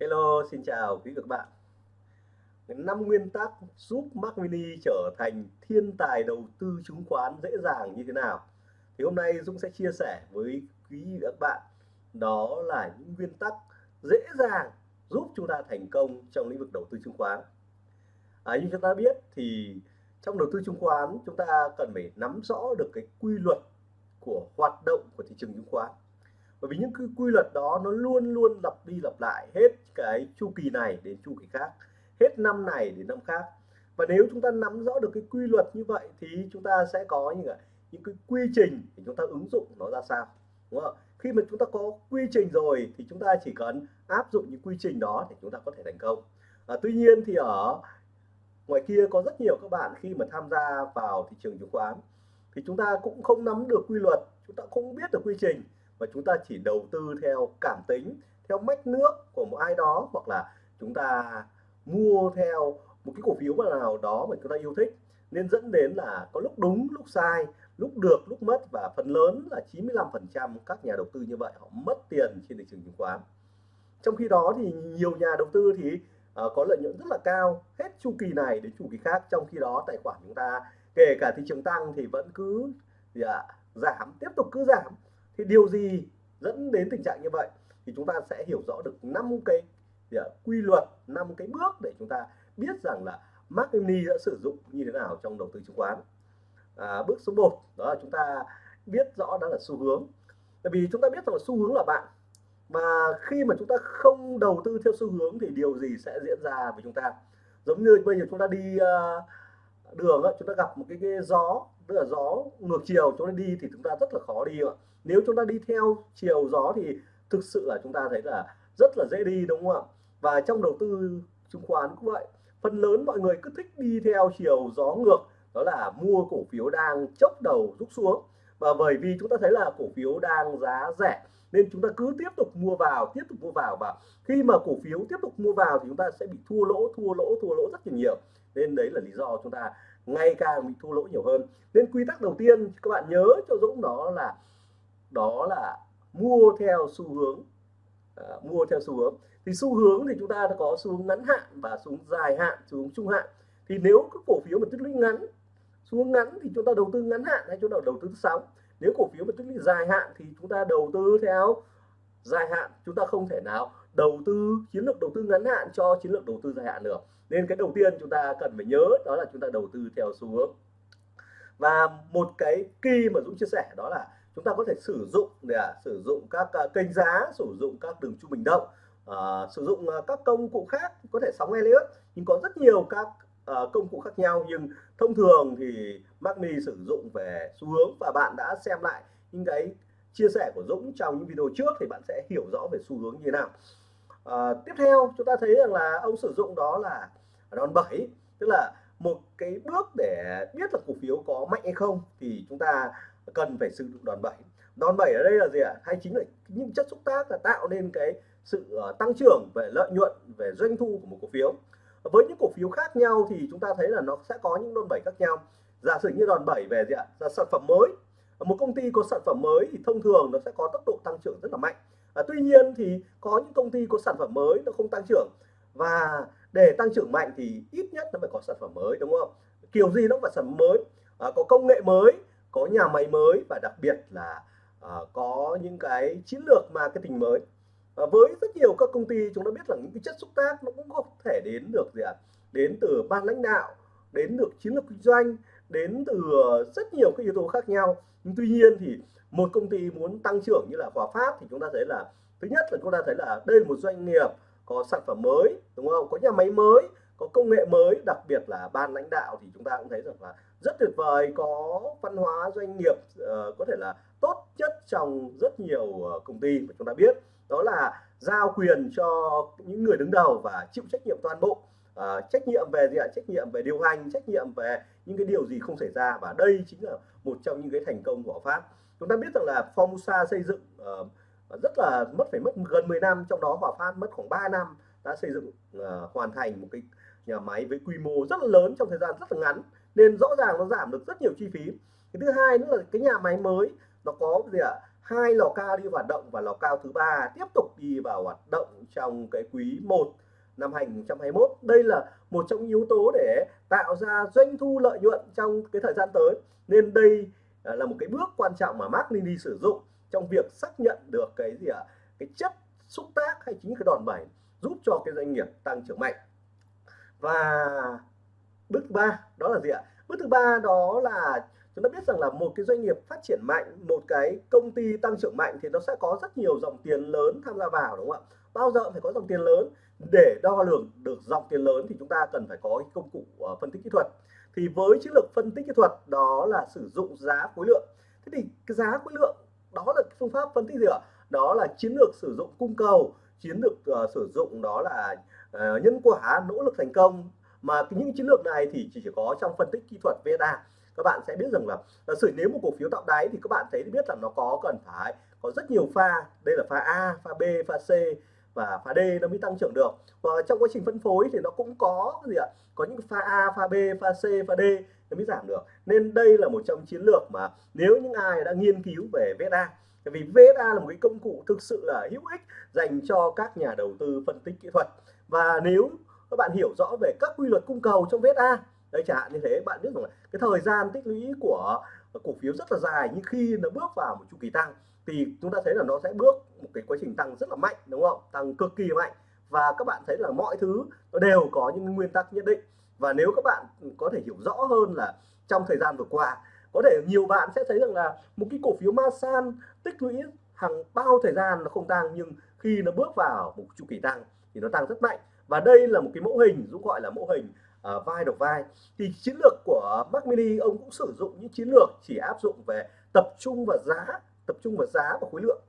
Hello, xin chào quý vị và các bạn. Năm nguyên tắc giúp Mac Mini trở thành thiên tài đầu tư chứng khoán dễ dàng như thế nào? Thì hôm nay Dũng sẽ chia sẻ với quý vị và các bạn đó là những nguyên tắc dễ dàng giúp chúng ta thành công trong lĩnh vực đầu tư chứng khoán. À, như chúng ta biết thì trong đầu tư chứng khoán chúng ta cần phải nắm rõ được cái quy luật của hoạt động của thị trường chứng khoán bởi vì những cái quy luật đó nó luôn luôn lặp đi lặp lại hết cái chu kỳ này đến chu kỳ khác. Hết năm này đến năm khác. Và nếu chúng ta nắm rõ được cái quy luật như vậy thì chúng ta sẽ có những cái, những cái quy trình để chúng ta ứng dụng nó ra sao đúng không? Khi mà chúng ta có quy trình rồi thì chúng ta chỉ cần áp dụng những quy trình đó để chúng ta có thể thành công. À, tuy nhiên thì ở ngoài kia có rất nhiều các bạn khi mà tham gia vào thị trường chứng khoán thì chúng ta cũng không nắm được quy luật chúng ta không biết được quy trình và chúng ta chỉ đầu tư theo cảm tính theo mách nước của một ai đó hoặc là chúng ta mua theo một cái cổ phiếu nào đó mà chúng ta yêu thích. Nên dẫn đến là có lúc đúng lúc sai lúc được lúc mất. Và phần lớn là 95% các nhà đầu tư như vậy họ mất tiền trên thị trường chứng khoán. Trong khi đó thì nhiều nhà đầu tư thì uh, có lợi nhuận rất là cao hết chu kỳ này đến chu kỳ khác. Trong khi đó tài khoản chúng ta kể cả thị trường tăng thì vẫn cứ gì ạ, giảm tiếp tục cứ giảm thì điều gì dẫn đến tình trạng như vậy? Thì chúng ta sẽ hiểu rõ được năm cái à, quy luật năm cái bước để chúng ta biết rằng là Mark Emney đã sử dụng như thế nào trong đầu tư chứng khoán. À, bước số 1 đó là chúng ta biết rõ đó là xu hướng. Tại vì chúng ta biết rằng là xu hướng là bạn mà khi mà chúng ta không đầu tư theo xu hướng thì điều gì sẽ diễn ra với chúng ta? Giống như bây giờ chúng ta đi uh, đường chúng ta gặp một cái, cái gió tức là gió ngược chiều chúng ta đi thì chúng ta rất là khó đi ạ. Nếu chúng ta đi theo chiều gió thì thực sự là chúng ta thấy là rất là dễ đi, đúng không ạ? Và trong đầu tư chứng khoán cũng vậy. Phần lớn mọi người cứ thích đi theo chiều gió ngược, đó là mua cổ phiếu đang chốc đầu rút xuống. Và bởi vì chúng ta thấy là cổ phiếu đang giá rẻ nên chúng ta cứ tiếp tục mua vào tiếp tục mua vào và khi mà cổ phiếu tiếp tục mua vào thì chúng ta sẽ bị thua lỗ thua lỗ thua lỗ rất là nhiều. Nên đấy là lý do chúng ta ngày càng bị thua lỗ nhiều hơn. Nên quy tắc đầu tiên các bạn nhớ cho Dũng đó là đó là mua theo xu hướng à, mua theo xu hướng. Thì xu hướng thì chúng ta có xu hướng ngắn hạn và xu hướng dài hạn xu hướng trung hạn. Thì nếu các cổ phiếu mà tích lũy ngắn xu hướng ngắn thì chúng ta đầu tư ngắn hạn hay chúng ta đầu tư sóng nếu cổ phiếu mà tích lũy dài hạn thì chúng ta đầu tư theo dài hạn chúng ta không thể nào đầu tư chiến lược đầu tư ngắn hạn cho chiến lược đầu tư dài hạn được. Nên cái đầu tiên chúng ta cần phải nhớ đó là chúng ta đầu tư theo xu hướng. Và một cái kỳ mà Dũng chia sẻ đó là chúng ta có thể sử dụng để à, sử dụng các à, kênh giá sử dụng các đường trung bình động à, sử dụng à, các công cụ khác có thể sóng Elliott nhưng có rất nhiều các uh, công cụ khác nhau nhưng thông thường thì Magni sử dụng về xu hướng và bạn đã xem lại những cái chia sẻ của Dũng trong những video trước thì bạn sẽ hiểu rõ về xu hướng như thế nào. À, tiếp theo chúng ta thấy rằng là ông sử dụng đó là đòn bẩy tức là một cái bước để biết là cổ phiếu có mạnh hay không thì chúng ta cần phải sử dụng đòn bẩy đòn bẩy ở đây là gì ạ? Hay chính là những chất xúc tác là tạo nên cái sự ờ, tăng trưởng về lợi nhuận về doanh thu của một cổ phiếu với những cổ phiếu khác nhau thì chúng ta thấy là nó sẽ có những đòn bẩy khác nhau. Giả sử như đòn bẩy về gì ạ? Là sản phẩm mới. Một công ty có sản phẩm mới thì thông thường nó sẽ có tốc độ tăng trưởng rất là mạnh. À, tuy nhiên thì có những công ty có sản phẩm mới nó không tăng trưởng. Và để tăng trưởng mạnh thì ít nhất nó phải có sản phẩm mới đúng không? Kiểu gì nó phải sản phẩm mới. À, có công nghệ mới có nhà máy mới và đặc biệt là à, có những cái chiến lược marketing mới à, với rất nhiều các công ty chúng ta biết là những cái chất xúc tác nó cũng có thể đến được gì ạ? À? đến từ ban lãnh đạo đến được chiến lược kinh doanh đến từ rất nhiều các yếu tố khác nhau. Nhưng tuy nhiên thì một công ty muốn tăng trưởng như là Hòa Phát thì chúng ta thấy là thứ nhất là chúng ta thấy là đây là một doanh nghiệp có sản phẩm mới đúng không? Có nhà máy mới có công nghệ mới đặc biệt là ban lãnh đạo thì chúng ta cũng thấy rằng là rất tuyệt vời có văn hóa doanh nghiệp uh, có thể là tốt nhất trong rất nhiều uh, công ty mà chúng ta biết đó là giao quyền cho những người đứng đầu và chịu trách nhiệm toàn bộ. Uh, trách nhiệm về gì ạ? Trách nhiệm về điều hành trách nhiệm về những cái điều gì không xảy ra. Và đây chính là một trong những cái thành công của Pháp. Chúng ta biết rằng là Formosa xây dựng uh, rất là mất phải mất gần 10 năm. Trong đó Hòa Phát mất khoảng 3 năm đã xây dựng uh, hoàn thành một cái nhà máy với quy mô rất là lớn trong thời gian rất là ngắn. Nên rõ ràng nó giảm được rất nhiều chi phí. Cái thứ hai nữa là cái nhà máy mới nó có gì ạ? Hai lò cao đi hoạt động và lò cao thứ ba tiếp tục đi vào hoạt động trong cái quý 1 năm 2021 đây là một trong những yếu tố để tạo ra doanh thu lợi nhuận trong cái thời gian tới. Nên đây à, là một cái bước quan trọng mà Mark Mini sử dụng trong việc xác nhận được cái gì ạ? À? cái chất xúc tác hay chính cái đòn bẩy giúp cho cái doanh nghiệp tăng trưởng mạnh. Và bước thứ ba, đó là gì ạ? Bước thứ ba đó là chúng ta biết rằng là một cái doanh nghiệp phát triển mạnh một cái công ty tăng trưởng mạnh thì nó sẽ có rất nhiều dòng tiền lớn tham gia vào đúng không ạ? Bao giờ phải có dòng tiền lớn. Để đo lường được dòng tiền lớn thì chúng ta cần phải có công cụ ờ, phân tích kỹ thuật. Thì với chiến lược phân tích kỹ thuật đó là sử dụng giá khối lượng. Thế thì cái giá khối lượng đó là phương pháp phân tích gì ạ? Đó là chiến lược sử dụng cung cầu chiến lược uh, sử dụng đó là uh, nhân quả nỗ lực thành công. Mà những chiến lược này thì chỉ, chỉ có trong phân tích kỹ thuật VSA các bạn sẽ biết rằng là, giả sử nếu một cổ phiếu tạo đáy thì các bạn thấy biết là nó có cần phải có rất nhiều pha. Đây là pha A, pha B, pha C và pha D nó mới tăng trưởng được. Và trong quá trình phân phối thì nó cũng có gì ạ? Có những pha A, pha B, pha C, pha D nó mới giảm được. Nên đây là một trong chiến lược mà nếu những ai đã nghiên cứu về VSA vì VSA là một cái công cụ thực sự là hữu ích dành cho các nhà đầu tư phân tích kỹ thuật. Và nếu các bạn hiểu rõ về các quy luật cung cầu trong VSA đấy, chẳng hạn như thế, bạn biết rằng là cái thời gian tích lũy của cổ phiếu rất là dài, nhưng khi nó bước vào một chu kỳ tăng thì chúng ta thấy là nó sẽ bước một cái quá trình tăng rất là mạnh, đúng không? Tăng cực kỳ mạnh. Và các bạn thấy là mọi thứ nó đều có những nguyên tắc nhất định. Và nếu các bạn có thể hiểu rõ hơn là trong thời gian vừa qua, có thể nhiều bạn sẽ thấy rằng là một cái cổ phiếu Masan tích lũy hàng bao thời gian nó không tăng, nhưng khi nó bước vào một chu kỳ tăng thì nó tăng rất mạnh. Và đây là một cái mẫu hình Dũng gọi là mẫu hình à, vai đầu vai. Thì chiến lược của Mac Mini ông cũng sử dụng những chiến lược chỉ áp dụng về tập trung vào giá tập trung vào giá và khối lượng.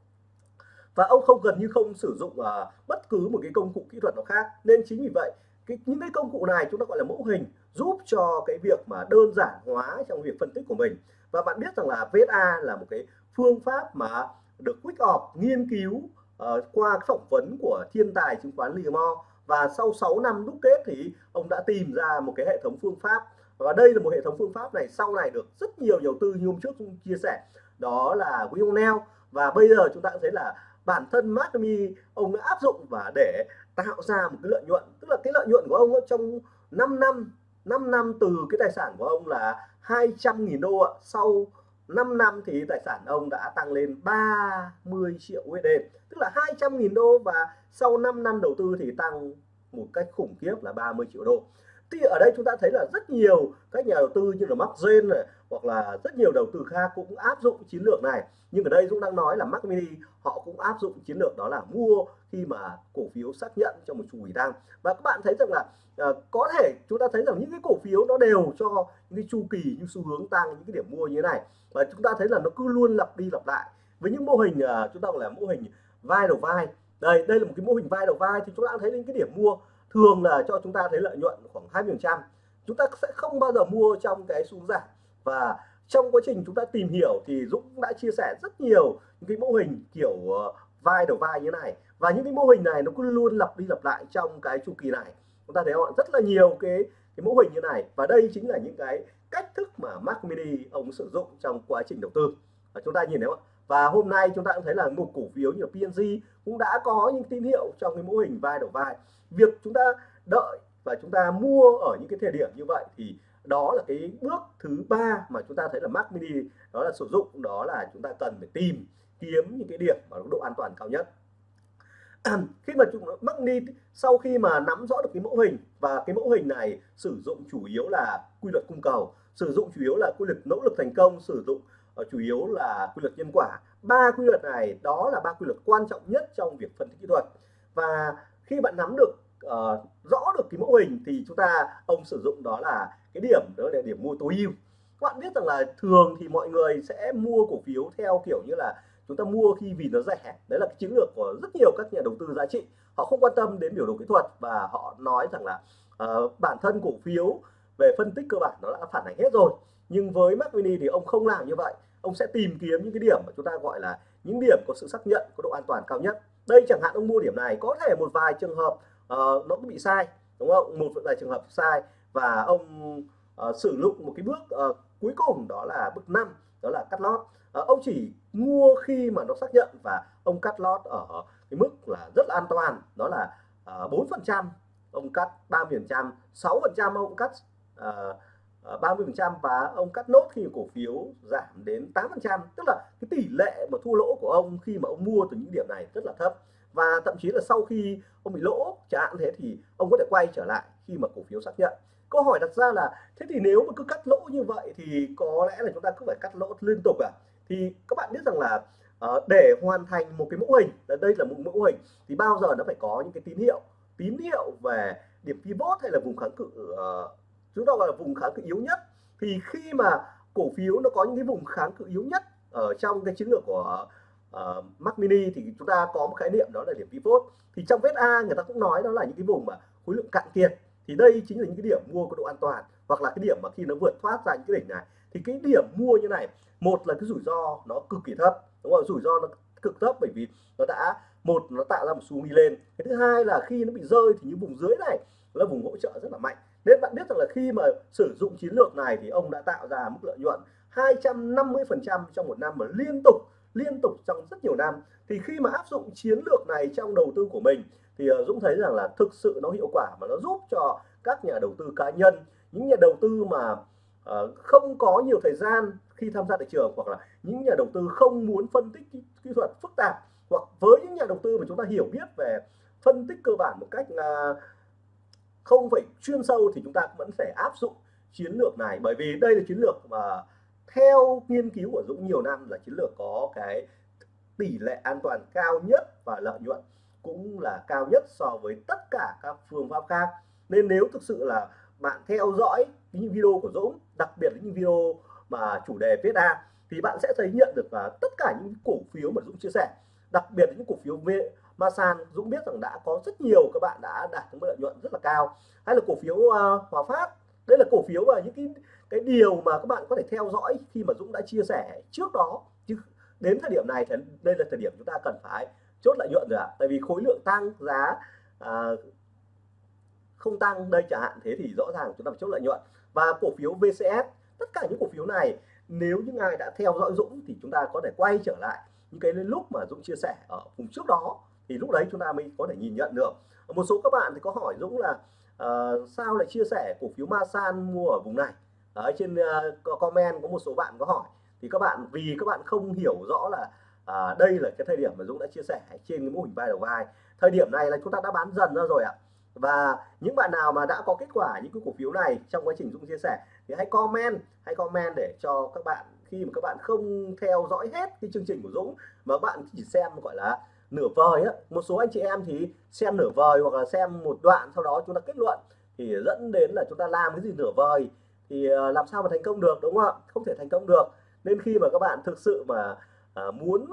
Và ông không gần như không sử dụng à, bất cứ một cái công cụ kỹ thuật nào khác. Nên chính vì vậy cái, những cái công cụ này chúng ta gọi là mẫu hình giúp cho cái việc mà đơn giản hóa trong việc phân tích của mình. Và bạn biết rằng là VSA là một cái phương pháp mà được Quick Off nghiên cứu uh, qua phỏng vấn của thiên tài chứng khoán Livermore và sau 6 năm đúc kết thì ông đã tìm ra một cái hệ thống phương pháp. Và đây là một hệ thống phương pháp này, sau này được rất nhiều đầu tư như hôm trước cũng chia sẻ. Đó là William Neal và bây giờ chúng ta cũng thấy là bản thân Markmi, ông đã áp dụng và để tạo ra một cái lợi nhuận. Tức là cái lợi nhuận của ông trong 5 năm 5 năm từ cái tài sản của ông là 200.000 đô ạ, sau 5 năm thì tài sản ông đã tăng lên 30 triệu USD tức là 200.000 đô và sau 5 năm đầu tư thì tăng một cách khủng khiếp là 30 triệu đô thì ở đây chúng ta thấy là rất nhiều các nhà đầu tư như là Mark Gen này hoặc là rất nhiều đầu tư khác cũng áp dụng chiến lược này. Nhưng ở đây Dũng đang nói là Mac Mini họ cũng áp dụng chiến lược đó là mua khi mà cổ phiếu xác nhận cho một chu kỳ tăng và các bạn thấy rằng là uh, có thể chúng ta thấy rằng những cái cổ phiếu nó đều cho những cái chu kỳ những xu hướng tăng những cái điểm mua như thế này. Và chúng ta thấy là nó cứ luôn lặp đi lặp lại. Với những mô hình uh, chúng ta gọi là mô hình vai đầu vai. Đây đây là một cái mô hình vai đầu vai thì chúng ta thấy những cái điểm mua thường là cho chúng ta thấy lợi nhuận khoảng 20 phần trăm. Chúng ta sẽ không bao giờ mua trong cái xu giảm. Và trong quá trình chúng ta tìm hiểu thì Dũng đã chia sẻ rất nhiều những cái mô hình kiểu ờ, vai đầu vai như này. Và những cái mô hình này nó cứ luôn lặp đi lặp lại trong cái chu kỳ này. Chúng ta thấy họ rất là nhiều cái cái mô hình như này. Và đây chính là những cái cách thức mà mac Mini ông sử dụng trong quá trình đầu tư. Và chúng ta nhìn thấy không và hôm nay chúng ta cũng thấy là một cổ phiếu như PNG cũng đã có những tín hiệu trong cái mô hình vai đầu vai. Việc chúng ta đợi và chúng ta mua ở những cái thời điểm như vậy thì đó là cái bước thứ ba mà chúng ta thấy là Mac Mini đó là sử dụng, đó là chúng ta cần phải tìm kiếm những cái điểm mà độ an toàn cao nhất. Khi mà chúng Mac Mini sau khi mà nắm rõ được cái mẫu hình và cái mẫu hình này sử dụng chủ yếu là quy luật cung cầu, sử dụng chủ yếu là quy luật nỗ lực thành công, sử dụng Ờ, chủ yếu là quy luật nhân quả. Ba quy luật này đó là ba quy luật quan trọng nhất trong việc phân tích kỹ thuật. Và khi bạn nắm được uh, rõ được cái mẫu hình thì chúng ta ông sử dụng đó là cái điểm đó là điểm mua tối ưu. Các bạn biết rằng là thường thì mọi người sẽ mua cổ phiếu theo kiểu như là chúng ta mua khi vì nó rẻ. Đấy là cái chiến lược của rất nhiều các nhà đầu tư giá trị. Họ không quan tâm đến biểu đồ kỹ thuật và họ nói rằng là uh, bản thân cổ phiếu về phân tích cơ bản nó đã phản ánh hết rồi. Nhưng với Mac Mini thì ông không làm như vậy ông sẽ tìm kiếm những cái điểm mà chúng ta gọi là những điểm có sự xác nhận có độ an toàn cao nhất. Đây chẳng hạn ông mua điểm này có thể một vài trường hợp uh, nó bị sai đúng không? Một vài trường hợp sai và ông uh, sử dụng một cái bước uh, cuối cùng đó là bước 5 đó là cắt lót. Uh, ông chỉ mua khi mà nó xác nhận và ông cắt lót ở cái mức là rất là an toàn đó là bốn phần trăm ông cắt ba phần trăm sáu phần trăm ông cắt uh, Ờ, 30% và ông cắt nốt khi cổ phiếu giảm đến 8%, tức là cái tỷ lệ mà thua lỗ của ông khi mà ông mua từ những điểm này rất là thấp. Và thậm chí là sau khi ông bị lỗ chẳng hạn thế thì ông có thể quay trở lại khi mà cổ phiếu xác nhận. Câu hỏi đặt ra là thế thì nếu mà cứ cắt lỗ như vậy thì có lẽ là chúng ta cứ phải cắt lỗ liên tục à? Thì các bạn biết rằng là uh, để hoàn thành một cái mẫu hình đây là một mẫu hình thì bao giờ nó phải có những cái tín hiệu? Tín hiệu về điểm pivot hay là vùng kháng cự uh, chúng ta gọi là vùng kháng cự yếu nhất. Thì khi mà cổ phiếu nó có những cái vùng kháng cự yếu nhất ở trong cái chiến lược của uh, Mac Mini thì chúng ta có một khái niệm đó là điểm pivot thì trong vết A người ta cũng nói đó là những cái vùng mà khối lượng cạn kiệt. Thì đây chính là những cái điểm mua có độ an toàn hoặc là cái điểm mà khi nó vượt thoát ra những cái đỉnh này. Thì cái điểm mua như này một là cái rủi ro nó cực kỳ thấp đúng không? Rủi ro nó cực thấp bởi vì nó đã một nó tạo ra một xu đi lên. Cái thứ hai là khi nó bị rơi thì những vùng dưới này là vùng hỗ trợ rất là mạnh nên bạn biết rằng là khi mà sử dụng chiến lược này thì ông đã tạo ra mức lợi nhuận 250% trong một năm mà liên tục liên tục trong rất nhiều năm. Thì khi mà áp dụng chiến lược này trong đầu tư của mình thì ờ, Dũng thấy rằng là thực sự nó hiệu quả và nó giúp cho các nhà đầu tư cá nhân những nhà đầu tư mà uh, không có nhiều thời gian khi tham gia thị trường hoặc là những nhà đầu tư không muốn phân tích kỹ, kỹ thuật phức tạp hoặc với những nhà đầu tư mà chúng ta hiểu biết về phân tích cơ bản một cách uh, không phải chuyên sâu thì chúng ta vẫn phải áp dụng chiến lược này. Bởi vì đây là chiến lược mà theo nghiên cứu của Dũng nhiều năm là chiến lược có cái tỷ lệ an toàn cao nhất và lợi nhuận cũng là cao nhất so với tất cả các phương pháp khác. Nên nếu thực sự là bạn theo dõi những video của Dũng, đặc biệt là những video mà chủ đề viết A thì bạn sẽ thấy nhận được là tất cả những cổ phiếu mà Dũng chia sẻ, đặc biệt là những cổ phiếu về Masan Dũng biết rằng đã có rất nhiều các bạn đã đạt được lợi nhuận rất là cao. Hay là cổ phiếu uh, Hòa Phát? Đây là cổ phiếu và những cái cái điều mà các bạn có thể theo dõi khi mà Dũng đã chia sẻ trước đó. Chứ đến thời điểm này thì đây là thời điểm chúng ta cần phải chốt lợi nhuận rồi ạ. Tại vì khối lượng tăng giá à, không tăng đây chẳng hạn thế thì rõ ràng chúng ta phải chốt lợi nhuận. Và cổ phiếu VCS tất cả những cổ phiếu này nếu những ai đã theo dõi Dũng thì chúng ta có thể quay trở lại những cái lúc mà Dũng chia sẻ ở vùng trước đó thì lúc đấy chúng ta mới có thể nhìn nhận được. Một số các bạn thì có hỏi Dũng là uh, sao lại chia sẻ cổ phiếu Masan mua ở vùng này? Ở trên uh, comment có một số bạn có hỏi. Thì các bạn vì các bạn không hiểu rõ là uh, đây là cái thời điểm mà Dũng đã chia sẻ trên cái mô hình vai đầu vai. Thời điểm này là chúng ta đã bán dần ra rồi ạ. Và những bạn nào mà đã có kết quả những cái cổ phiếu này trong quá trình Dũng chia sẻ thì hãy comment hãy comment để cho các bạn khi mà các bạn không theo dõi hết cái chương trình của Dũng mà bạn chỉ xem gọi là nửa vời á. Một số anh chị em thì xem nửa vời hoặc là xem một đoạn sau đó chúng ta kết luận thì dẫn đến là chúng ta làm cái gì nửa vời thì ờ, làm sao mà thành công được đúng không ạ? Không thể thành công được. Nên khi mà các bạn thực sự mà à, muốn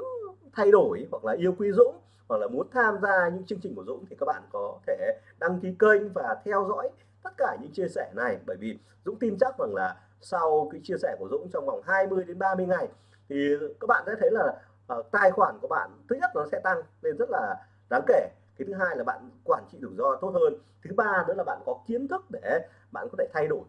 thay đổi hoặc là yêu quý Dũng hoặc là muốn tham gia những chương trình của Dũng thì các bạn có thể đăng ký kênh và theo dõi tất cả những chia sẻ này. Bởi vì Dũng tin chắc rằng là sau cái chia sẻ của Dũng trong vòng 20 đến 30 ngày thì các bạn sẽ thấy là uh, tài khoản của bạn thứ nhất nó sẽ tăng lên rất là đáng kể. Cái thứ hai là bạn quản trị rủi ro tốt hơn. Thứ ba nữa là bạn có kiến thức để bạn có thể thay đổi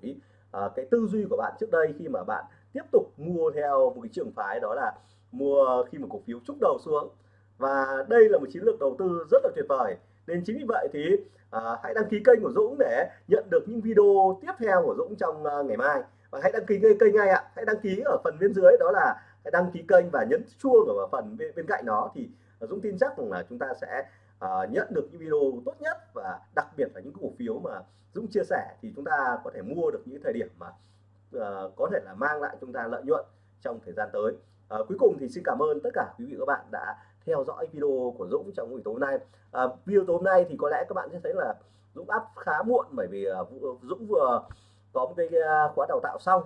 uh, cái tư duy của bạn trước đây khi mà bạn tiếp tục mua theo một cái trường phái đó là mua khi mà cổ phiếu trúc đầu xuống. Và đây là một chiến lược đầu tư rất là tuyệt vời. Nên chính vì vậy thì uh, hãy đăng ký kênh của Dũng để nhận được những video tiếp theo của Dũng trong uh, ngày mai. Và hãy đăng ký kênh ngay ạ. Hãy đăng ký ở phần bên dưới đó là hãy đăng ký kênh và nhấn chuông ở phần bên, bên cạnh đó thì à, Dũng tin chắc rằng là chúng ta sẽ uh, nhận được những video tốt nhất và đặc biệt là những cổ phiếu mà Dũng chia sẻ thì chúng ta có thể mua được những thời điểm mà uh, có thể là mang lại chúng ta lợi nhuận trong thời gian tới. Uh, cuối cùng thì xin cảm ơn tất cả quý vị và các bạn đã theo dõi video của Dũng trong buổi tối hôm nay. Uh, video tối hôm nay thì có lẽ các bạn sẽ thấy là Dũng up khá muộn bởi vì uh, Dũng vừa có một cái khóa đào tạo xong.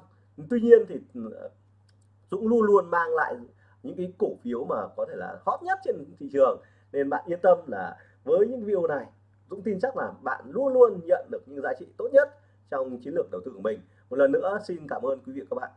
Tuy nhiên thì ừ, Dũng luôn luôn mang lại những cái cổ phiếu mà có thể là hot nhất trên thị trường. Nên bạn yên tâm là với những video này, Dũng tin chắc là bạn luôn luôn nhận được những giá trị tốt nhất trong chiến lược đầu tư của mình. Một lần nữa, xin cảm ơn quý vị và các bạn.